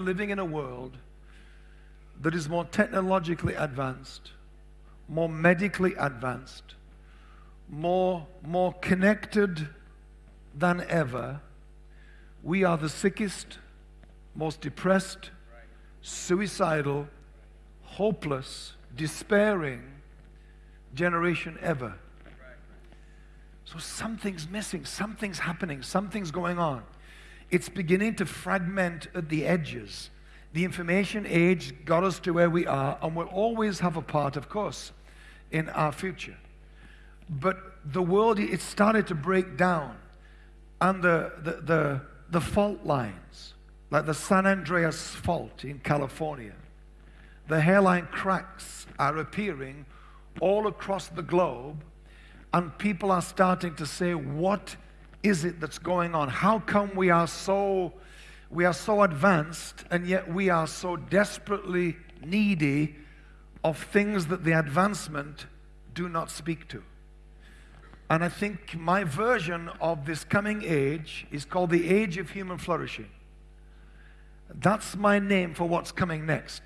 living in a world that is more technologically advanced, more medically advanced, more, more connected than ever. We are the sickest, most depressed, suicidal, hopeless, despairing generation ever. So something's missing, something's happening, something's going on. It's beginning to fragment at the edges. The information age got us to where we are, and we'll always have a part, of course, in our future. But the world, it started to break down, and the, the, the, the fault lines, like the San Andreas Fault in California, the hairline cracks are appearing all across the globe, and people are starting to say, What is it that's going on? How come we are so we are so advanced and yet we are so desperately needy of things that the advancement do not speak to? And I think my version of this coming age is called the age of human flourishing. That's my name for what's coming next.